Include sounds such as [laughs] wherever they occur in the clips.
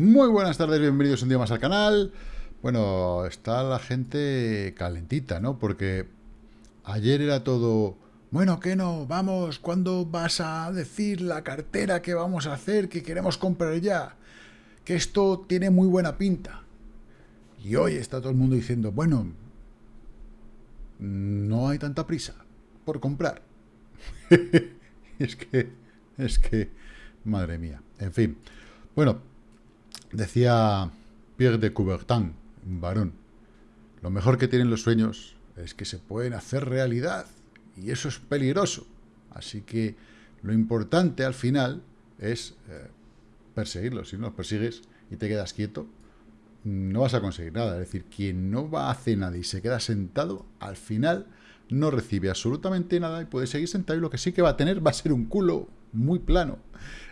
Muy buenas tardes, bienvenidos un día más al canal. Bueno, está la gente calentita, ¿no? Porque ayer era todo... Bueno, ¿qué no? Vamos, ¿cuándo vas a decir la cartera que vamos a hacer, que queremos comprar ya? Que esto tiene muy buena pinta. Y hoy está todo el mundo diciendo, bueno, no hay tanta prisa por comprar. [laughs] es que, es que, madre mía. En fin. Bueno, Decía Pierre de Coubertin, un varón, lo mejor que tienen los sueños es que se pueden hacer realidad, y eso es peligroso. Así que lo importante al final es eh, perseguirlos. Si no los persigues y te quedas quieto, no vas a conseguir nada. Es decir, quien no va a hacer nada y se queda sentado, al final no recibe absolutamente nada y puede seguir sentado y lo que sí que va a tener va a ser un culo muy plano.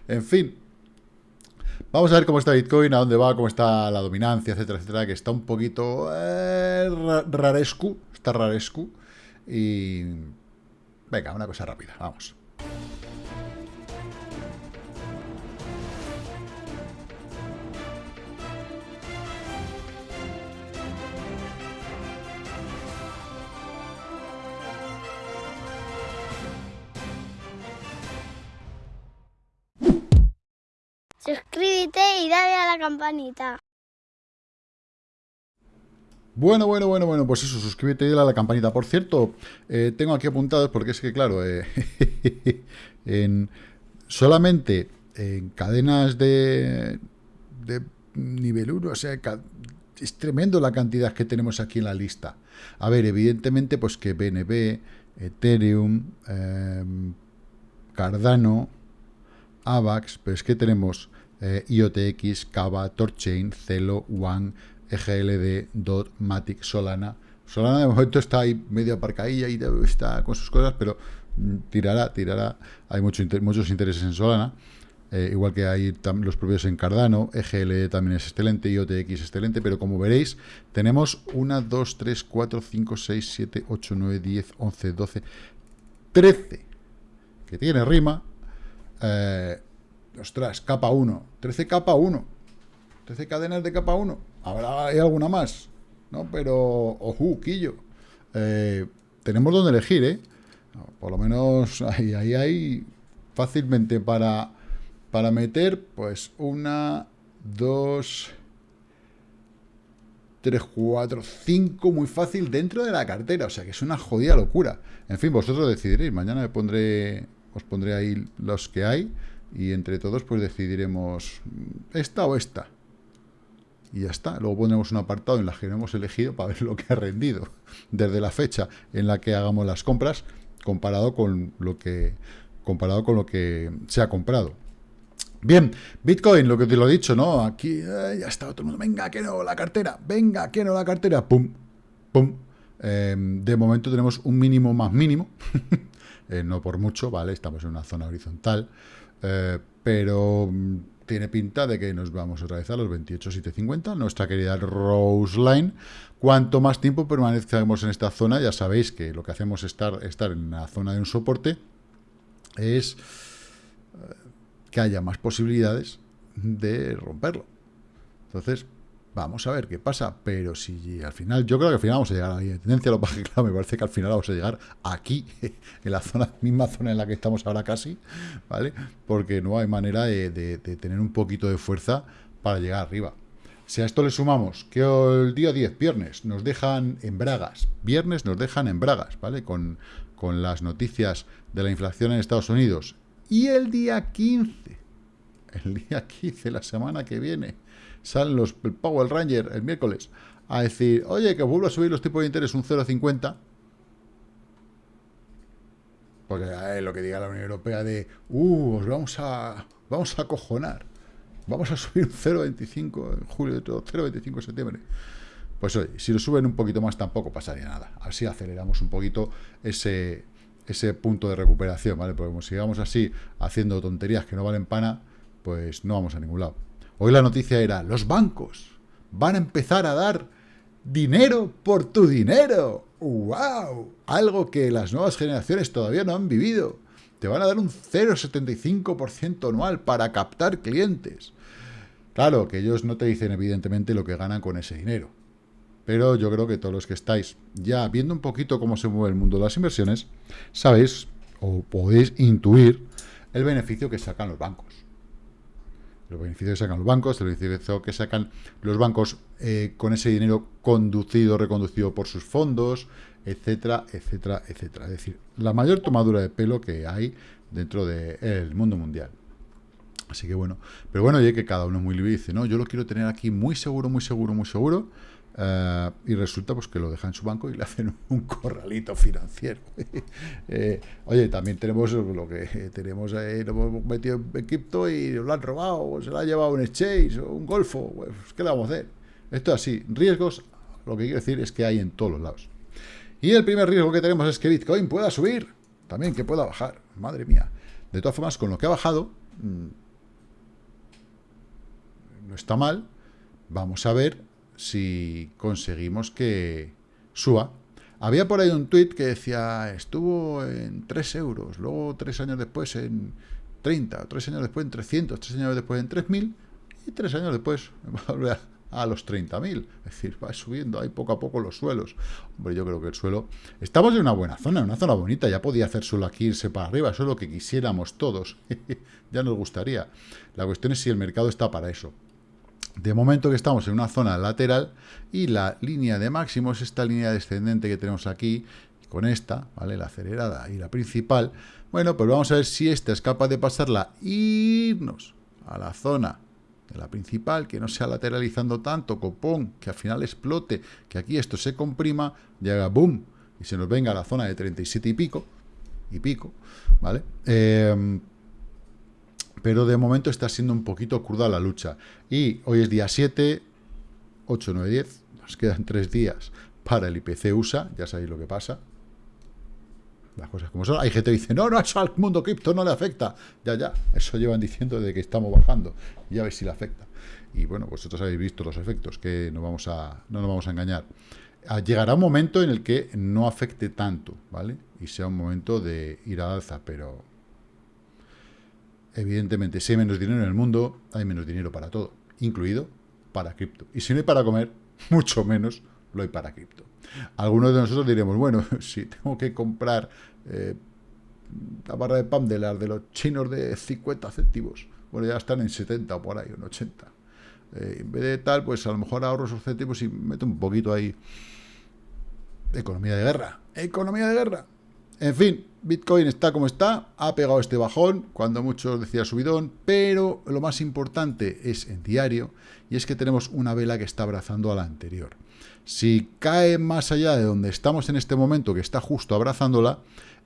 En fin, Vamos a ver cómo está Bitcoin, a dónde va, cómo está la dominancia, etcétera, etcétera, que está un poquito eh, rarescu, está rarescu. Y... Venga, una cosa rápida, vamos. Suscríbete y dale a la campanita. Bueno, bueno, bueno, bueno, pues eso, suscríbete y dale a la campanita. Por cierto, eh, tengo aquí apuntados porque es que, claro, eh, [laughs] en, solamente en cadenas de, de nivel 1, o sea, es tremendo la cantidad que tenemos aquí en la lista. A ver, evidentemente, pues que BNB, Ethereum, em, Cardano, AVAX, pero es que tenemos eh, IOTX, Kava, Torchain, Celo, One, EGLD, DOT, Matic, Solana. Solana de momento está ahí medio aparcadilla y está con sus cosas, pero mm, tirará, tirará. Hay mucho, muchos intereses en Solana. Eh, igual que hay los propios en Cardano, EGLD también es excelente, IOTX excelente, pero como veréis, tenemos 1, 2, 3, 4, 5, 6, 7, 8, 9, 10, 11, 12, 13 que tiene rima, eh, ostras, capa 1, 13 capa 1, 13 cadenas de capa 1, habrá hay alguna más, ¿no? Pero, ojo, quillo, eh, tenemos donde elegir, ¿eh? Por lo menos ahí, ahí hay fácilmente para, para meter, pues, una, dos, tres, cuatro, cinco, muy fácil dentro de la cartera, o sea que es una jodida locura. En fin, vosotros decidiréis, mañana me pondré, os pondré ahí los que hay, y entre todos pues decidiremos esta o esta. Y ya está. Luego pondremos un apartado en la que hemos elegido para ver lo que ha rendido desde la fecha en la que hagamos las compras comparado con lo que comparado con lo que se ha comprado. Bien, Bitcoin, lo que te lo he dicho, ¿no? Aquí eh, ya está todo mundo, venga, que no, la cartera, venga, que no, la cartera, pum, pum. Em, de momento tenemos un mínimo más mínimo, [laughs] eh, no por mucho, ¿vale? Estamos en una zona horizontal, eh, pero mm, tiene pinta de que nos vamos otra vez a los 28.750, nuestra querida Rose Line. Cuanto más tiempo permanezcamos en esta zona, ya sabéis que lo que hacemos es estar, estar en la zona de un soporte, es eh, que haya más posibilidades de romperlo. Entonces, Vamos a ver qué pasa, pero si al final, yo creo que al final vamos a llegar a la tendencia, lo [laughs] que claro, me parece que al final vamos a llegar aquí, [laughs] en la zona, [laughs] misma zona en la que estamos ahora casi, ¿vale? Porque no hay manera de, tener un poquito de fuerza para llegar arriba. Si a esto le sumamos que el día 10, viernes, nos dejan en bragas, viernes nos dejan en bragas, ¿vale? Con, con las noticias de la inflación en Estados Unidos. Y el día 15, el día 15, la semana que viene, salen los, el Power Ranger el miércoles a decir, oye, que vuelvo a subir los tipos de interés un 0,50, porque es lo que diga la Unión Europea de, uh, os vamos a, vamos a acojonar, vamos a subir un 0,25 en julio, 0,25 en septiembre. Pues oye, si lo suben un poquito más tampoco pasaría nada. Así aceleramos un poquito ese, ese punto de recuperación, ¿vale? Porque como sigamos así haciendo tonterías que no valen pana, pues no vamos a ningún lado. Hoy la noticia era, los bancos van a empezar a dar dinero por tu dinero. ¡Wow! Algo que las nuevas generaciones todavía no han vivido. Te van a dar un 0,75% anual para captar clientes. Claro, que ellos no te dicen evidentemente lo que ganan con ese dinero. Pero yo creo que todos los que estáis ya viendo un poquito cómo se mueve el mundo de las inversiones, sabéis o podéis intuir el beneficio que sacan los bancos. El beneficio que sacan los bancos, el beneficio que sacan los bancos eh, con ese dinero conducido, reconducido por sus fondos, etcétera, etcétera, etcétera. Es decir, la mayor tomadura de pelo que hay dentro del mundo mundial. Así que bueno, pero bueno, oye, que cada uno muy libre dice, no, yo lo quiero tener aquí muy seguro, muy seguro, muy seguro, eh, y resulta pues que lo deja en su banco y le [laughs] hacen un corralito financiero. [laughs] Eh, oye, también tenemos lo que [laughs] tenemos ahí, lo hemos metido en cripto y lo han robado, o se lo ha llevado un exchange o un golfo, pues, ¿qué le vamos a hacer? Esto es así, riesgos, lo que quiero decir es que hay en todos los lados. Y el primer riesgo que tenemos es que Bitcoin pueda subir, también que pueda bajar, madre mía. De todas formas, con lo que ha bajado, mm, no está mal, vamos a ver si conseguimos que suba. Había por ahí un tweet que decía, estuvo en 3 euros, luego 3 años después en 30, 3 años después en 300, 3 años después en 3000 y 3 años después [laughs] a los 30.000. Es decir, va subiendo ahí poco a poco los suelos. Hombre, yo creo que el suelo... Estamos en una buena zona, en una zona bonita. Ya podía hacer solo aquí irse para arriba. Eso es lo que quisiéramos todos. [laughs] ya nos gustaría. La cuestión es si el mercado está para eso. De momento que estamos en una zona lateral y la línea de máximos, esta línea descendente que tenemos aquí, con esta, ¿vale? La acelerada y la principal. Bueno, pues vamos a ver si esta es capaz de pasarla e irnos a la zona de la principal, que no sea lateralizando tanto, copón, que al final explote, que aquí esto se comprima, y haga boom, y se nos venga a la zona de 37 y pico, y pico, ¿vale? Em, pero de momento está siendo un poquito cruda la lucha. Y hoy es día 7, 8, 9, 10, nos quedan 3 días para el IPC USA, ya sabéis lo que pasa, las cosas como son. Hay gente que dice, no, no, eso al mundo cripto no le afecta. Ya, ya, eso llevan diciendo de que estamos bajando. Ya ves si le afecta. Y bueno, vosotros habéis visto los efectos, que no, vamos a, no nos vamos a engañar. Ah, llegará un momento en el que no afecte tanto, ¿vale? Y sea un momento de ir al alza, pero evidentemente si hay menos dinero en el mundo, hay menos dinero para todo, incluido para cripto. Y si no hay para comer, [laughs] mucho menos lo hay para cripto. Algunos de nosotros diremos, bueno, [laughs] si tengo que comprar eh, la barra de pan de las de los chinos de 50 céntimos, bueno, ya están en 70 o por ahí, en 80. Eh, en vez de tal, pues a lo mejor ahorro esos céntimos y meto un poquito ahí. Economía de guerra. Economía de guerra. En fin, Bitcoin está como está, ha pegado este bajón, cuando muchos decía subidón, pero lo más importante es en diario, y es que tenemos una vela que está abrazando a la anterior. Si cae más allá de donde estamos en este momento, que está justo abrazándola,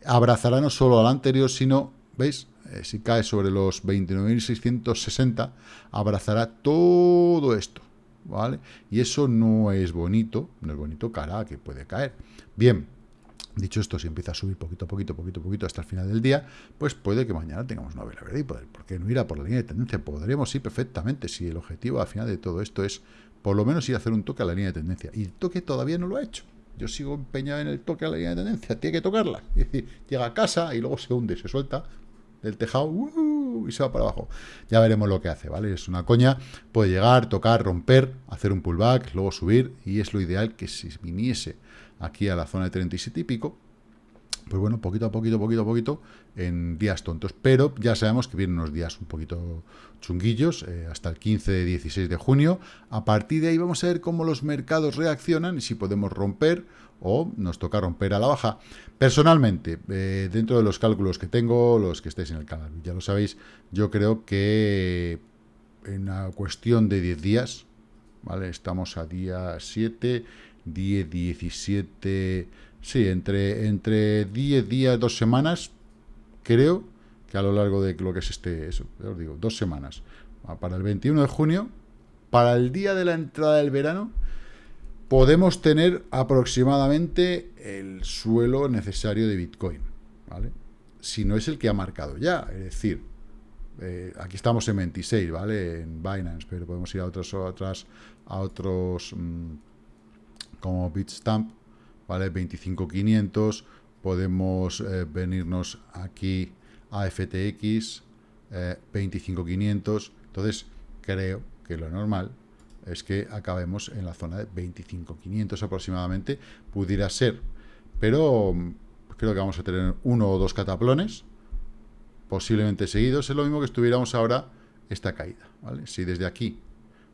abrazará no solo a la anterior, sino, ¿veis? Eh, si cae sobre los 29.660, abrazará todo esto, ¿vale? Y eso no es bonito, no es bonito cara que puede caer. Bien, Dicho esto, si empieza a subir poquito a poquito, poquito a poquito hasta el final del día, pues puede que mañana tengamos una vela verde. ¿Y por qué no irá por la línea de tendencia? Podremos ir perfectamente si el objetivo al final de todo esto es por lo menos ir a hacer un toque a la línea de tendencia. Y el toque todavía no lo ha hecho. Yo sigo empeñado en el toque a la línea de tendencia. Tiene que tocarla. [laughs] Es decir, llega a casa y luego se hunde, se suelta del tejado ¡uh! y se va para abajo. Ya veremos lo que hace, ¿vale? Es una coña. Puede llegar, tocar, romper, hacer un pullback, luego subir. Y es lo ideal que si viniese aquí a la zona de 37 y pico, pues bueno, poquito a poquito, poquito a poquito, en días tontos. Pero ya sabemos que vienen unos días un poquito chunguillos, eh, hasta el 15, 16 de junio. A partir de ahí vamos a ver cómo los mercados reaccionan y si podemos romper o nos toca romper a la baja. Personalmente, eh, dentro de los cálculos que tengo, los que estéis en el canal, ya lo sabéis, yo creo que en una cuestión de 10 días, ¿vale? Estamos a día 7, 10, 17... Sí, entre, entre 10 días, dos semanas, creo que a lo largo de lo que es este, eso, os digo, dos semanas, ah, para el 21 de junio, para el día de la entrada del verano, podemos tener aproximadamente el suelo necesario de Bitcoin, ¿vale? Si no es el que ha marcado ya, es decir, eh, aquí estamos en 26, ¿vale? En Binance, pero podemos ir a otros, otras, a otros, mm, como Bitstamp, ¿vale? 25.500, podemos eh, venirnos aquí a FTX, 25.500, eh, entonces creo que lo normal es que acabemos en la zona de 25.500 aproximadamente, pudiera ser, pero mm, creo que vamos a tener uno o dos cataplones, posiblemente seguidos, es lo mismo que estuviéramos ahora esta caída, ¿vale? Si desde aquí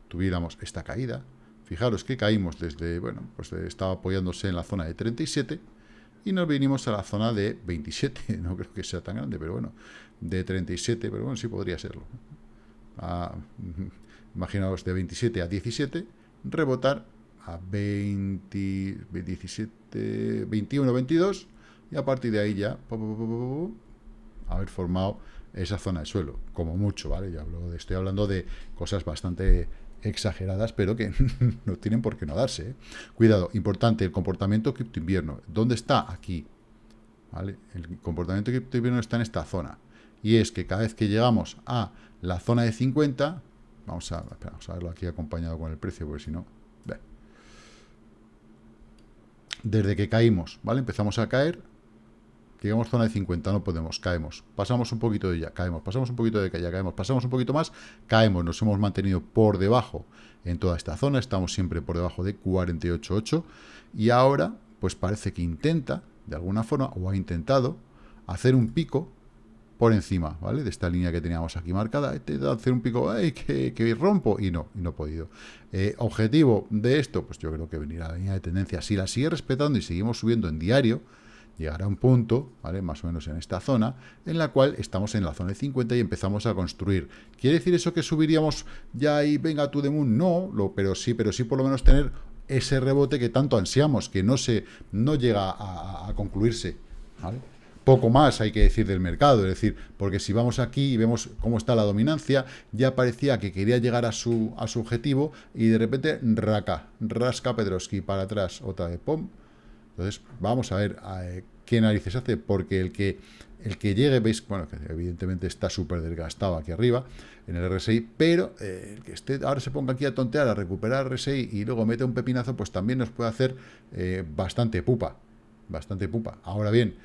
tuviéramos esta caída, fijaros que caímos desde, bueno, pues estaba apoyándose en la zona de 37 y nos vinimos a la zona de 27, [laughs] no creo que sea tan grande, pero bueno, de 37, pero bueno, sí podría serlo. Ah, [laughs] imaginaos de 27 a 17, rebotar a 20, 17, 21, 22, y a partir de ahí ya haber formado esa zona de suelo, como mucho, ¿vale? Ya hablo de, estoy hablando de cosas bastante exageradas, pero que [laughs] no tienen por qué no darse. ¿eh? Cuidado, importante, el comportamiento cripto invierno. ¿Dónde está? Aquí. El comportamiento cripto invierno está en esta zona. Y es que cada vez que llegamos a la zona de 50, vamos a, vamos a verlo aquí acompañado con el precio, porque si no... Desde que caímos, ¿vale? Empezamos a caer, llegamos zona de 50, no podemos, caemos. Pasamos un poquito de ella, caemos. Pasamos un poquito de ella, caemos. Pasamos un poquito más, caemos. Nos hemos mantenido por debajo en toda esta zona. Estamos siempre por debajo de 48.8. Y ahora, pues parece que intenta, de alguna forma, o ha intentado, hacer un pico por encima, ¿vale? De esta línea que teníamos aquí marcada, hacer un pico, ¡ay, que, rompo! Y no, y no he podido. Eh, objetivo de esto, pues yo creo que venir a la línea de tendencia. Si la sigue respetando y seguimos subiendo en diario, llegará un punto, ¿vale? más o menos en esta zona, en la cual estamos en la zona de 50 y empezamos a construir. ¿Quiere decir eso que subiríamos ya y venga tú de moon? No, pero sí, pero sí por lo menos tener ese rebote que tanto ansiamos, que no, se, no llega a, concluirse. Poco más hay que decir del mercado, es decir, porque si vamos aquí y vemos cómo está la dominancia, ya parecía que quería llegar a su, a su objetivo y de repente raca, rasca Pedroski para atrás, otra vez, pum, entonces, vamos a ver eh, qué narices hace, porque el que, el que llegue, veis, bueno, que evidentemente está súper desgastado aquí arriba, en el RSI, pero eh, el que esté, ahora se ponga aquí a tontear, a recuperar RSI y luego mete un pepinazo, pues también nos puede hacer eh, bastante pupa, bastante pupa. Ahora bien,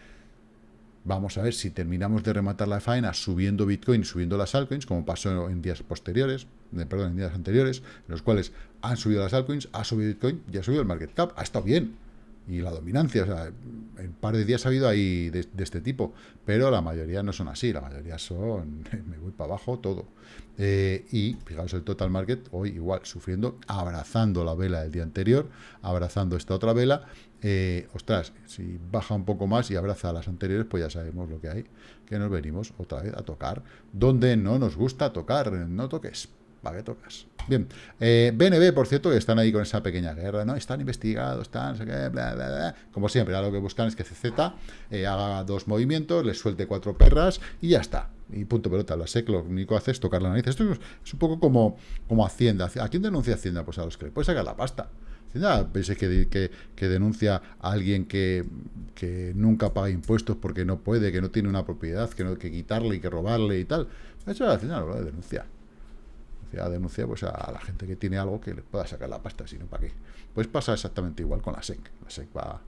vamos a ver si terminamos de rematar la faena subiendo Bitcoin subiendo las altcoins, como pasó en días posteriores, perdón, en días anteriores, en los cuales han subido las altcoins, ha subido Bitcoin y ha subido el market cap, ha estado bien, y la dominancia. O sea, en un par de días ha habido ahí de, este tipo, pero la mayoría no son así, la mayoría son, [laughs] me voy para abajo todo. Eh, y fijaos el total market, hoy igual, sufriendo, abrazando la vela del día anterior, abrazando esta otra vela. Eh, ostras, si baja un poco más y abraza las anteriores, pues ya sabemos lo que hay, que nos venimos otra vez a tocar, donde no nos gusta tocar, no toques. ¿Para qué tocas? Bien, eh, BNB, por cierto, que están ahí con esa pequeña guerra, ¿no? Están investigados, están, no sé bla, bla. Como siempre, ahora lo que buscan es que CZ eh, haga dos movimientos, les suelte cuatro perras y ya está. Y punto pelota, la SEC lo único que hace es tocar la nariz. Esto es un poco como, como Hacienda. ¿A quién denuncia Hacienda? Pues a los que le puede sacar la pasta. Hacienda, pensé que, que, que, denuncia a alguien que, que, nunca paga impuestos porque no puede, que no tiene una propiedad, que no que quitarle y que robarle y tal. Eso Hacienda lo denuncia a denuncia pues, a la gente que tiene algo que le pueda sacar la pasta, si no, ¿para qué? Pues pasa exactamente igual con la SEC. La SEC va,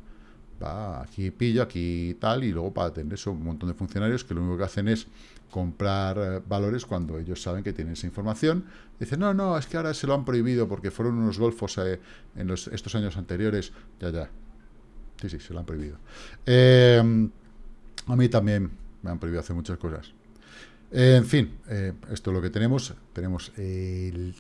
va aquí pillo, aquí tal, y luego para atender eso un montón de funcionarios que lo único que hacen es comprar eh, valores cuando ellos saben que tienen esa información. Dicen, no, no, es que ahora se lo han prohibido porque fueron unos golfos eh, en los, estos años anteriores. Ya, ya. Sí, sí, se lo han prohibido. Eh, a mí también me han prohibido hacer muchas cosas en fin, eh, esto es lo que tenemos. Tenemos el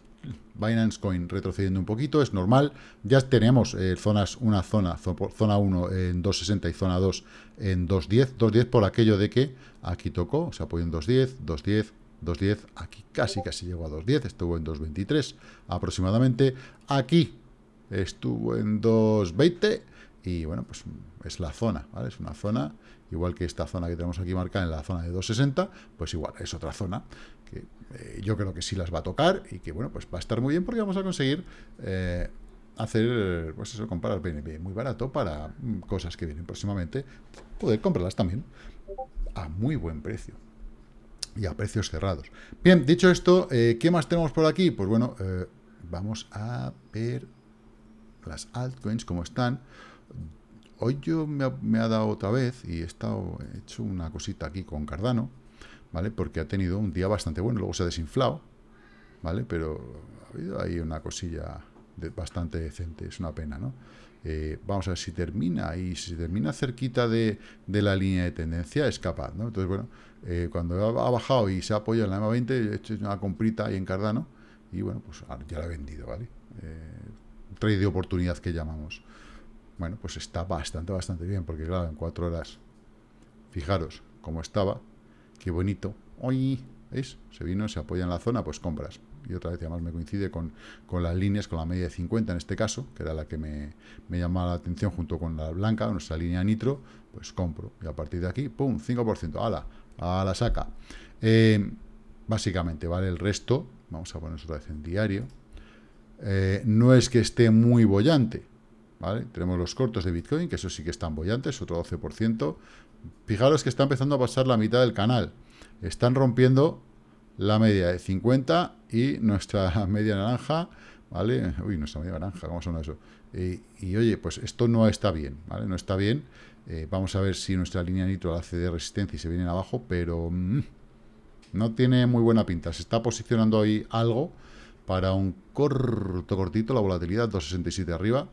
Binance Coin retrocediendo un poquito, es normal. Ya tenemos eh, zonas, una zona, zona 1 en 2.60 y zona 2 en 2.10. 2.10 por aquello de que aquí tocó, se apoyó en 2.10, 2.10, 2.10, aquí casi, casi llegó a 2.10, estuvo en 2.23 aproximadamente. Aquí estuvo en 2.20 y bueno, pues es la zona, ¿vale? Es una zona igual que esta zona que tenemos aquí marcada en la zona de 260, pues igual, es otra zona que eh, yo creo que sí las va a tocar y que, bueno, pues va a estar muy bien porque vamos a conseguir eh, hacer, pues eso, comprar BNB muy barato para mm, cosas que vienen próximamente, poder comprarlas también a muy buen precio y a precios cerrados. Bien, dicho esto, eh, ¿qué más tenemos por aquí? Pues bueno, vamos a ver las altcoins como están. Hoy yo me ha, dado otra vez y he estado he hecho una cosita aquí con Cardano, ¿vale? Porque ha tenido un día bastante bueno, luego se ha desinflado, ¿vale? Pero ha habido ahí una cosilla bastante decente, es una pena, ¿no? Eh, vamos a ver si termina, y si termina cerquita de, la línea de tendencia, es capaz, ¿no? Entonces, bueno, eh, cuando ha, bajado y se ha apoyado en la EMA 20, he hecho una comprita ahí en Cardano, y bueno, pues ya la he vendido, ¿vale? Eh, trade de oportunidad que llamamos. Bueno, pues está bastante, bastante bien, porque claro, en cuatro horas, fijaros cómo estaba, qué bonito, hoy, ¿veis? Se vino, se apoya en la zona, pues compras y otra vez además me coincide con, las líneas, con la media de 50 en este caso, que era la que me, me llamaba la atención junto con la blanca, nuestra línea nitro, pues compro. Y a partir de aquí, ¡pum! 5%, ¡ala! A la saca. Eh, básicamente, ¿vale? El resto, vamos a poner otra vez en diario, eh, no es que esté muy bollante, Tenemos los cortos de Bitcoin, que eso sí que están bollantes, otro 12%. Fijaros que está empezando a pasar la mitad del canal. Están rompiendo la media de 50 y nuestra [laughs] media naranja, ¿vale? Uy, nuestra media naranja, ¿cómo suena eso? Y, oye, pues esto no está bien, ¿vale? No está bien. Eh, vamos a ver si nuestra línea nitro hace de resistencia y se viene abajo, pero mm, no tiene muy buena pinta. Se está posicionando ahí algo para un corto, cortito, la volatilidad 267 arriba.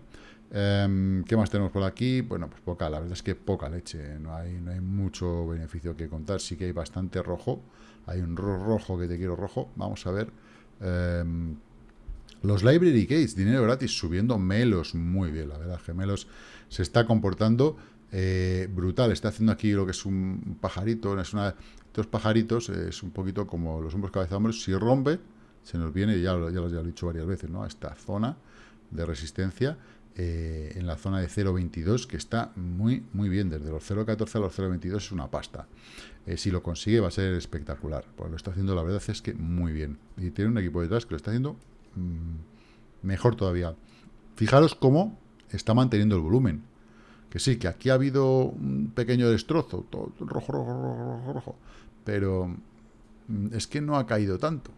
Em, ¿Qué más tenemos por aquí? Bueno, pues poca, la verdad es que poca leche, no hay, no hay mucho beneficio que contar, sí que hay bastante rojo, hay un rojo que te quiero rojo. Vamos a ver. Em, los Library Gates, dinero gratis, subiendo Melos muy bien, la verdad. Gemelos se está comportando eh, brutal. Está haciendo aquí lo que es un pajarito. Es una, estos pajaritos es un poquito como los hombros cabeza hombros. Si rompe, se nos viene, ya, ya, ya lo he dicho varias veces, ¿no? A esta zona de resistencia. Eh, en la zona de 0.22, que está muy, muy bien. Desde los 0.14 a los 0.22 es una pasta. Eh, si lo consigue va a ser espectacular. Pues lo está haciendo, la verdad es que muy bien. Y tiene un equipo detrás que lo está haciendo mm, mejor todavía. Fijaros cómo está manteniendo el volumen. Que sí, que aquí ha habido un pequeño destrozo, todo rojo, rojo, rojo, rojo, pero mm, es que no ha caído tanto.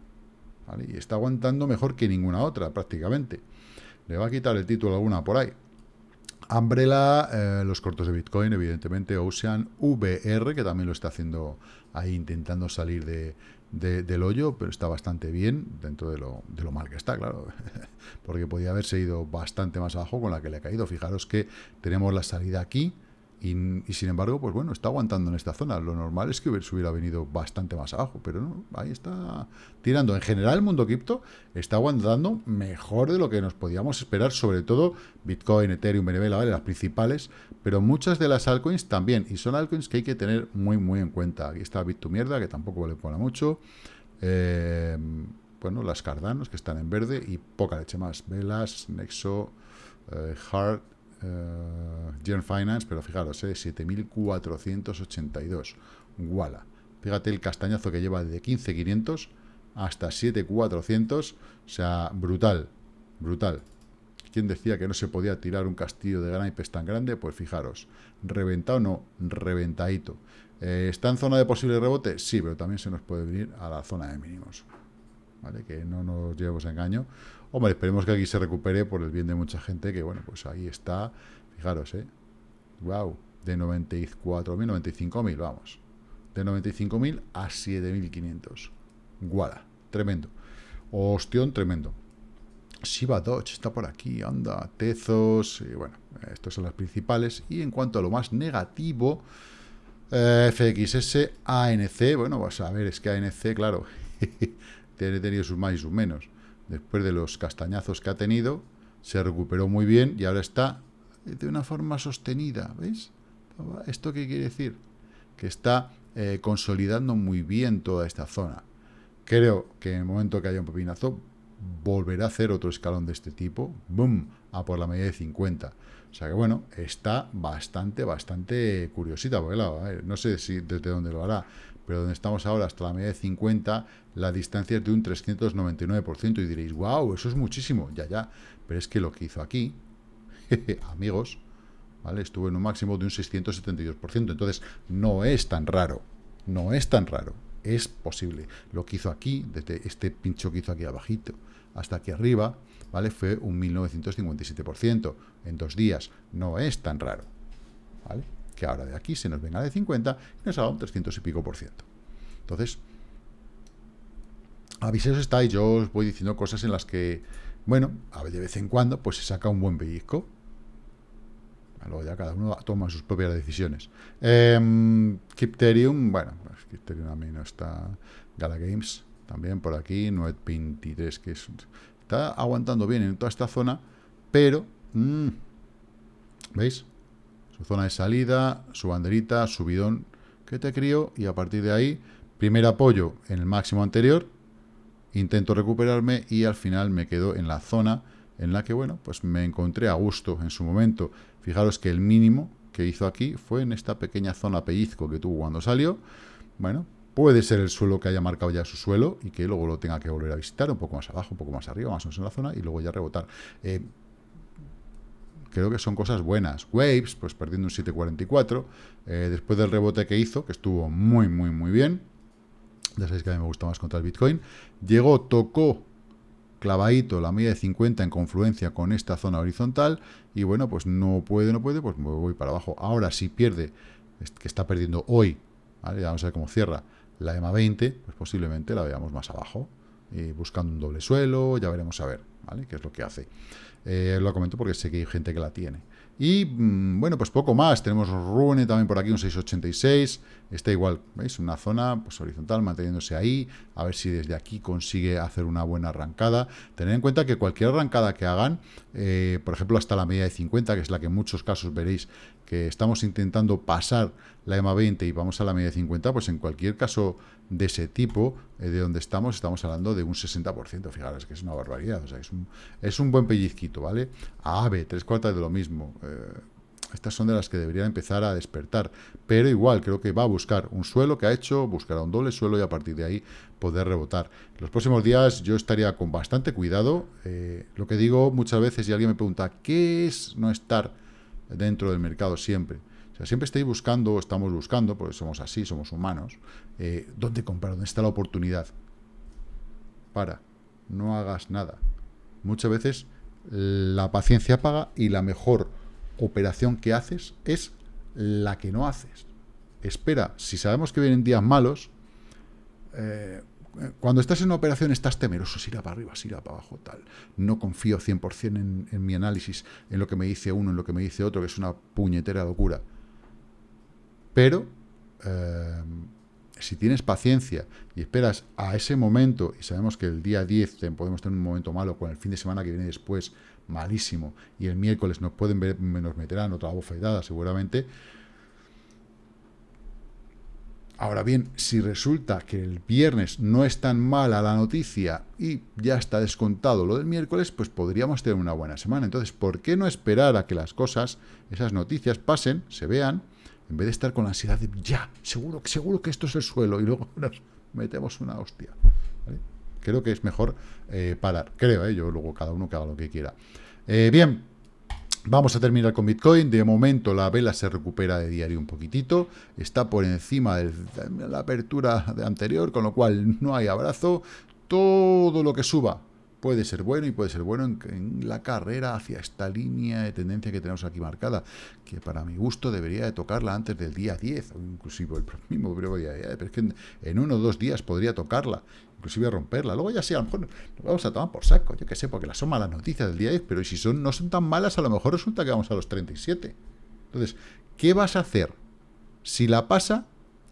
Y está aguantando mejor que ninguna otra, prácticamente. Le va a quitar el título alguna por ahí. Umbrella, eh, los cortos de Bitcoin, evidentemente, Ocean, VR, que también lo está haciendo ahí intentando salir de, del hoyo, pero está bastante bien dentro de lo, de lo mal que está, claro, [laughs] porque podía haberse ido bastante más abajo con la que le ha caído. Fijaros que tenemos la salida aquí, y, sin embargo, pues bueno, está aguantando en esta zona. Lo normal es que hubiera venido bastante más abajo, pero no, ahí está tirando. En general, el mundo cripto está aguantando mejor de lo que nos podíamos esperar, sobre todo Bitcoin, Ethereum, BNB, ¿vale? las principales, pero muchas de las altcoins también, y son altcoins que hay que tener muy, muy en cuenta. Aquí está Bit mierda, que tampoco le pone mucho. Eh, bueno, las Cardanos, que están en verde, y poca leche más. Velas, Nexo, eh, Heart, uh, Gen Finance, pero fijaros, eh, 7.482. Wala. Fíjate el castañazo que lleva de 15.500 hasta 7.400. O sea, brutal, brutal. ¿Quién decía que no se podía tirar un castillo de naipes tan grande? Pues fijaros, reventado no, reventadito. Eh, ¿Está en zona de posible rebote? Sí, pero también se nos puede venir a la zona de mínimos. Que no nos llevemos a engaño. Hombre, esperemos que aquí se recupere por el bien de mucha gente, que bueno, pues ahí está, fijaros, ¿eh? Wow, de 94.000, 95.000, vamos. De 95.000 a 7.500. Guala, tremendo. Ostión, tremendo. Shiba Dodge está por aquí, anda, Tezos, bueno, estas son las principales. Y en cuanto a lo más negativo, eh, FXS, ANC, bueno, vas a ver, es que ANC, claro, [laughs] tiene tenido sus más y sus menos después de los castañazos que ha tenido, se recuperó muy bien y ahora está de una forma sostenida, ¿veis? ¿Esto qué quiere decir? Que está eh, consolidando muy bien toda esta zona. Creo que en el momento que haya un pepinazo, volverá a hacer otro escalón de este tipo, ¡boom!, a por la medida de 50. O sea que bueno, está bastante, bastante curiosita, porque no sé si desde dónde lo hará, pero donde estamos ahora hasta la media de 50, la distancia es de un 399%, y diréis, wow, eso es muchísimo, ya, ya, pero es que lo que hizo aquí, [laughs] amigos, ¿vale? Estuvo en un máximo de un 672%, entonces no es tan raro, no es tan raro, es posible. Lo que hizo aquí, desde este pincho que hizo aquí abajito hasta aquí arriba, ¿vale? Fue un 1957% en dos días, no es tan raro, ¿vale? Que ahora de aquí se nos venga de 50 y nos haga un 300 y pico por ciento. Entonces, avisaos estáis, yo os voy diciendo cosas en las que, bueno, de vez en cuando, pues se saca un buen pellizco. Luego ya cada uno toma sus propias decisiones. Eh, Crypterium, bueno, pues Crypterium a mí no está. Gala Games, también por aquí, 923, que es, está aguantando bien en toda esta zona, pero, mmm, ¿veis? Su zona de salida, su banderita, su bidón que te crío, y a partir de ahí, primer apoyo en el máximo anterior, intento recuperarme y al final me quedo en la zona en la que, bueno, pues me encontré a gusto en su momento. Fijaros que el mínimo que hizo aquí fue en esta pequeña zona pellizco que tuvo cuando salió. Bueno, puede ser el suelo que haya marcado ya su suelo y que luego lo tenga que volver a visitar un poco más abajo, un poco más arriba, más o menos en la zona y luego ya rebotar. Eh, creo que son cosas buenas. Waves, pues perdiendo un 7.44, eh, después del rebote que hizo, que estuvo muy, muy, muy bien, ya sabéis que a mí me gusta más contra el Bitcoin, llegó, tocó clavadito la media de 50 en confluencia con esta zona horizontal y bueno, pues no puede, no puede, pues me voy para abajo. Ahora si pierde, que está perdiendo hoy, ¿vale? vamos a ver cómo cierra la EMA 20, pues posiblemente la veamos más abajo, y buscando un doble suelo, ya veremos a ver, ¿vale? qué es lo que hace. Eh, lo comento porque sé que hay gente que la tiene. Y mm, bueno, pues poco más. Tenemos Rune también por aquí, un 686. Está igual, ¿veis? Una zona pues, horizontal manteniéndose ahí. A ver si desde aquí consigue hacer una buena arrancada. Tener en cuenta que cualquier arrancada que hagan, eh, por ejemplo, hasta la media de 50, que es la que en muchos casos veréis que estamos intentando pasar la EMA 20 y vamos a la media de 50, pues en cualquier caso de ese tipo, eh, de donde estamos, estamos hablando de un 60%. Fijaros que es una barbaridad. O sea, es un, es un buen pellizquito, ¿vale? A AVE, tres cuartas de lo mismo. Eh, estas son de las que deberían empezar a despertar. Pero igual, creo que va a buscar un suelo que ha hecho, buscará un doble suelo y a partir de ahí poder rebotar. Los próximos días yo estaría con bastante cuidado. Eh, lo que digo muchas veces y alguien me pregunta, ¿qué es no estar dentro del mercado siempre? O sea, siempre estáis buscando, estamos buscando, porque somos así, somos humanos, eh, ¿dónde comprar? ¿Dónde está la oportunidad? Para, no hagas nada. Muchas veces la paciencia paga y la mejor operación que haces es la que no haces. Espera, si sabemos que vienen días malos, eh, cuando estás en una operación estás temeroso, si irá para arriba, si irá para abajo, tal. No confío 100% en, en mi análisis, en lo que me dice uno, en lo que me dice otro, que es una puñetera locura. Pero, eh, si tienes paciencia y esperas a ese momento, y sabemos que el día 10 podemos tener un momento malo, con el fin de semana que viene después malísimo, y el miércoles nos pueden ver, nos meterán otra bofetada seguramente. Ahora bien, si resulta que el viernes no es tan mala la noticia y ya está descontado lo del miércoles, pues podríamos tener una buena semana. Entonces, ¿por qué no esperar a que las cosas, esas noticias pasen, se vean, en vez de estar con la ansiedad de ya, seguro, seguro que esto es el suelo y luego [laughs] nos metemos una hostia? Creo que es mejor eh, parar, creo, ¿eh? yo luego cada uno que haga lo que quiera. Eh, bien, vamos a terminar con Bitcoin. De momento la vela se recupera de diario un poquitito. Está por encima de la apertura anterior, con lo cual no hay abrazo. Todo lo que suba puede ser bueno y puede ser bueno en, la carrera hacia esta línea de tendencia que tenemos aquí marcada, que para mi gusto debería de tocarla antes del día 10, o inclusive el [laughs] mismo día 10, pero es que en, uno o dos días podría tocarla, inclusive romperla. Luego ya sí, a lo mejor nos vamos a tomar por saco, yo que sé, porque las son malas noticias del día 10, pero si son no son tan malas, a lo mejor resulta que vamos a los 37. Entonces, ¿qué vas a hacer si la pasa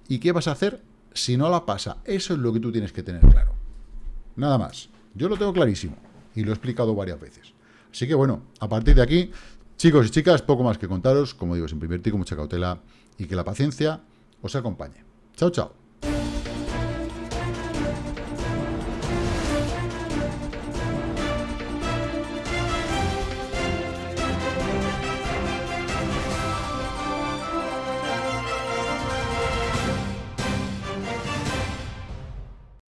y qué vas a hacer si no la pasa? Eso es lo que tú tienes que tener claro. Nada más. Yo lo tengo clarísimo y lo he explicado varias veces. Así que bueno, a partir de aquí, chicos y chicas, poco más que contaros. Como digo, sin invertir con mucha cautela y que la paciencia os acompañe. Chao, chao.